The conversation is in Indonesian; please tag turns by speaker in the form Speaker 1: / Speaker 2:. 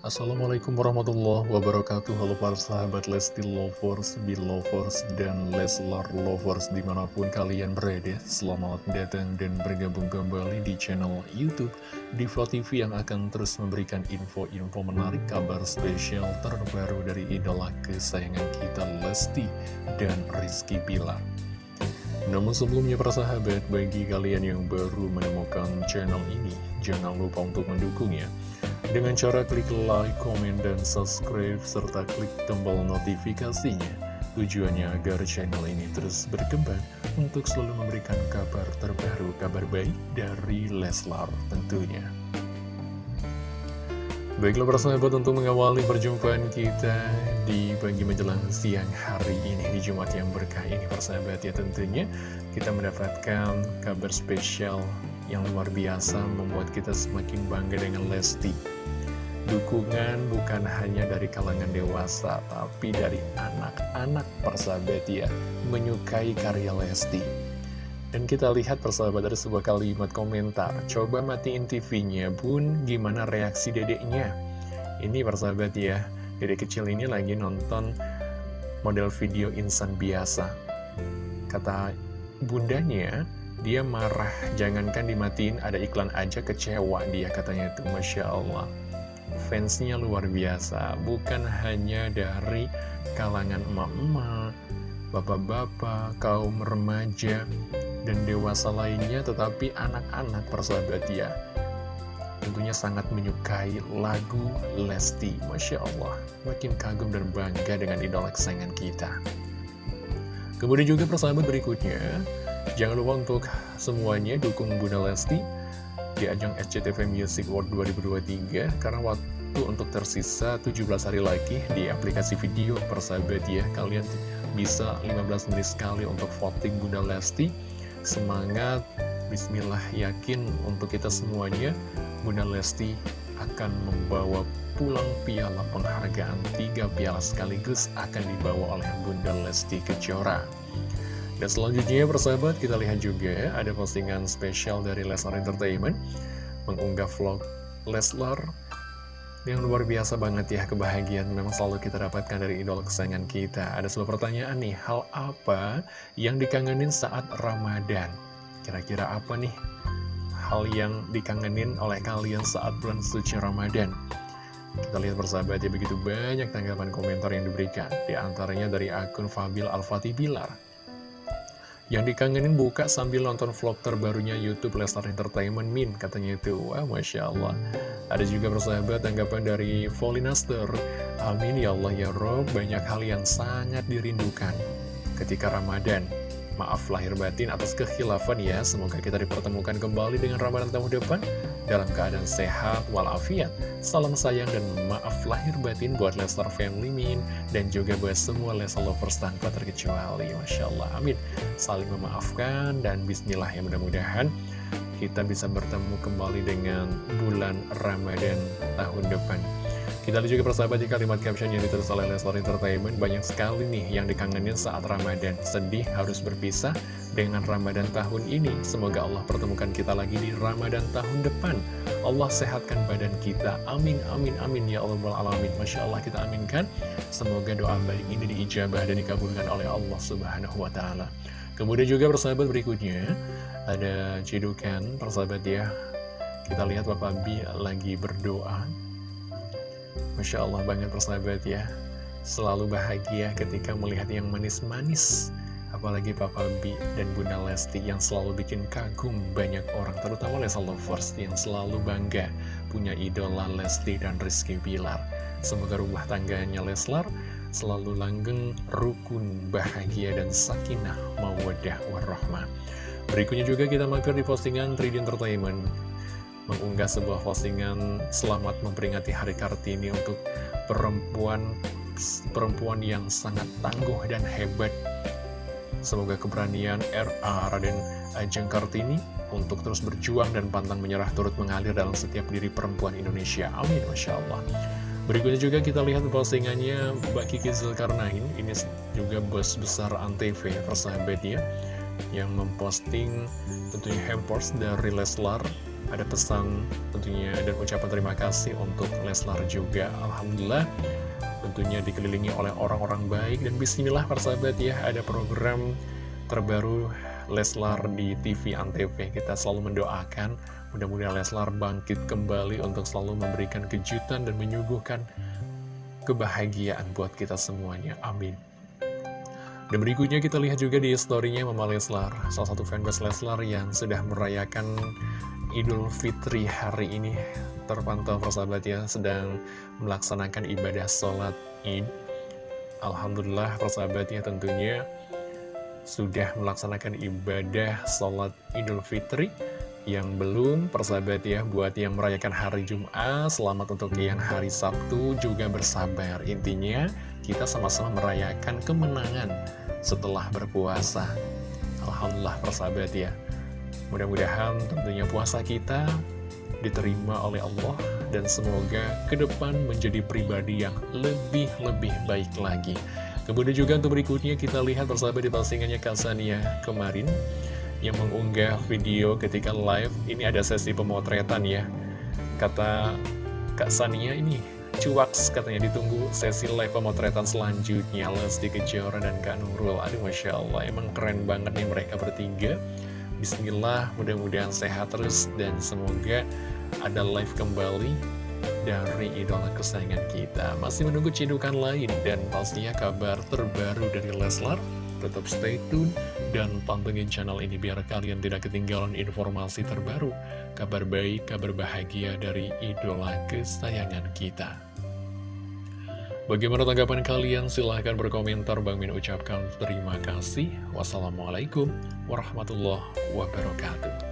Speaker 1: Assalamualaikum warahmatullahi wabarakatuh. Halo para sahabat Lesti Lovers, Belovers, dan Leslar Lovers di mana pun kalian berada. Selamat datang dan bergabung kembali di channel Youtube Diva TV yang akan terus memberikan info-info menarik Kabar spesial terbaru dari idola kesayangan kita Lesti dan Rizky Bilar. Namun sebelumnya para sahabat, bagi kalian yang baru menemukan channel ini, jangan lupa untuk mendukungnya dengan cara klik like, komen, dan subscribe, serta klik tombol notifikasinya. Tujuannya agar channel ini terus berkembang untuk selalu memberikan kabar terbaru, kabar baik dari Leslar tentunya. Baiklah para sahabat untuk mengawali perjumpaan kita di pagi menjelang siang hari ini di Jumat yang berkah ini para sahabat ya tentunya kita mendapatkan kabar spesial yang luar biasa membuat kita semakin bangga dengan Lesti. Dukungan bukan hanya dari kalangan dewasa, tapi dari anak-anak persahabat ya, menyukai karya Lesti. Dan kita lihat persahabat dari sebuah kalimat komentar, coba matiin TV-nya bun, gimana reaksi dedeknya? Ini persahabat ya, dedek kecil ini lagi nonton model video insan biasa. Kata bundanya, dia marah, jangankan dimatiin, ada iklan aja kecewa dia katanya itu, Masya Allah. Fansnya luar biasa, bukan hanya dari kalangan emak-emak, bapak-bapak, kaum remaja, dan dewasa lainnya, tetapi anak-anak persahabat ya. Tentunya sangat menyukai lagu Lesti, Masya Allah. Makin kagum dan bangga dengan idola kesayangan kita. Kemudian juga persahabat berikutnya, Jangan lupa untuk semuanya dukung Bunda Lesti di ajang SCTV Music World 2023 karena waktu untuk tersisa 17 hari lagi di aplikasi video persahabat ya kalian bisa 15 menit sekali untuk voting Bunda Lesti. Semangat. Bismillah yakin untuk kita semuanya Bunda Lesti akan membawa pulang piala penghargaan. Tiga piala sekaligus akan dibawa oleh Bunda Lesti Kejora. Dan selanjutnya persahabat kita lihat juga ada postingan spesial dari Leslar Entertainment. Mengunggah vlog Leslar yang luar biasa banget ya kebahagiaan memang selalu kita dapatkan dari idol kesayangan kita Ada sebuah pertanyaan nih, hal apa yang dikangenin saat Ramadan? Kira-kira apa nih hal yang dikangenin oleh kalian saat bulan suci Ramadan? Kita lihat persahabat ya begitu banyak tanggapan komentar yang diberikan Di antaranya dari akun Fabil Al-Fatih Bilar yang dikangenin buka sambil nonton vlog terbarunya Youtube Lestar Entertainment Min Katanya itu, wah Masya Allah. Ada juga persahabat tanggapan dari Volinaster Amin ya Allah ya Rob, banyak hal yang sangat dirindukan Ketika Ramadan Maaf lahir batin atas kekhilafan ya. Semoga kita dipertemukan kembali dengan Ramadan tahun depan Dalam keadaan sehat walafiat. Salam sayang dan maaf lahir batin buat Lestar Family Min. Dan juga buat semua Lestar Lovers tanpa terkecuali. Masya Allah amin. Saling memaafkan dan bismillah ya. Mudah-mudahan Kita bisa bertemu kembali dengan bulan Ramadan tahun depan kita lihat juga persahabat di kalimat caption yang ditulis oleh Leslar Entertainment Banyak sekali nih yang dikangenin saat Ramadan. Sedih harus berpisah dengan Ramadan tahun ini. Semoga Allah pertemukan kita lagi di Ramadan tahun depan. Allah sehatkan badan kita. Amin, amin, amin. Ya Allah alamin. Masya Allah kita aminkan. Semoga doa baik ini diijabah dan dikabulkan oleh Allah Subhanahu Wa Taala. Kemudian juga persahabat berikutnya Ada cedukan persahabat ya. Kita lihat Bapak Bi lagi berdoa Masya Allah banget persahabat ya. Selalu bahagia ketika melihat yang manis-manis. Apalagi Papa B dan Bunda Lesti yang selalu bikin kagum banyak orang Terutama Lesa Lovers yang selalu bangga Punya idola Lesti dan Rizky Bilar. Semoga rumah tangganya Leslar selalu langgeng, rukun, bahagia, dan sakinah, mawadah, warahmah. Berikutnya juga kita mampir di postingan 3D Entertainment mengunggah sebuah postingan selamat memperingati Hari Kartini untuk perempuan perempuan yang sangat tangguh dan hebat. Semoga keberanian RA Raden Ajeng Kartini untuk terus berjuang dan pantang menyerah turut mengalir dalam setiap diri perempuan Indonesia. Amin, Masya Allah. Berikutnya juga kita lihat postingannya Mbak Kiki Zulkarnain. Ini juga bos besar Antv, persahabat ya, yang memposting tentunya hampers dari Leslar ada pesan tentunya dan ucapan terima kasih untuk Leslar juga. Alhamdulillah tentunya dikelilingi oleh orang-orang baik. Dan bismillah persahabat ya ada program terbaru Leslar di TV Antv. Kita selalu mendoakan mudah-mudahan Leslar bangkit kembali untuk selalu memberikan kejutan dan menyuguhkan kebahagiaan buat kita semuanya. Amin. Dan berikutnya kita lihat juga di storynya Mama Leslar, salah satu fanbase Leslar yang sudah merayakan Idul Fitri hari ini terpantau persahabat ya sedang melaksanakan ibadah sholat id. Alhamdulillah persahabat ya tentunya sudah melaksanakan ibadah sholat idul fitri. Yang belum persahabat ya buat yang merayakan hari Jumat selamat untuk yang hari Sabtu juga bersabar. Intinya kita sama-sama merayakan kemenangan setelah berpuasa. Alhamdulillah persahabat ya mudah-mudahan tentunya puasa kita diterima oleh Allah dan semoga ke depan menjadi pribadi yang lebih-lebih baik lagi. Kemudian juga untuk berikutnya kita lihat bersama di postingannya Kasania kemarin yang mengunggah video ketika live. Ini ada sesi pemotretan ya. Kata Kak Sania ini cuaks katanya. Ditunggu sesi live pemotretan selanjutnya. Lesti Kejora dan Kak Nurul. Aduh Masya Allah emang keren banget nih mereka bertiga Bismillah, mudah-mudahan sehat terus dan semoga ada live kembali dari idola kesayangan kita. Masih menunggu cidukan lain dan pastinya kabar terbaru dari Leslar. Tetap stay tune dan pantengin channel ini biar kalian tidak ketinggalan informasi terbaru, kabar baik, kabar bahagia dari idola kesayangan kita. Bagaimana tanggapan kalian? Silahkan berkomentar. Bang Min ucapkan terima kasih. Wassalamualaikum warahmatullahi wabarakatuh.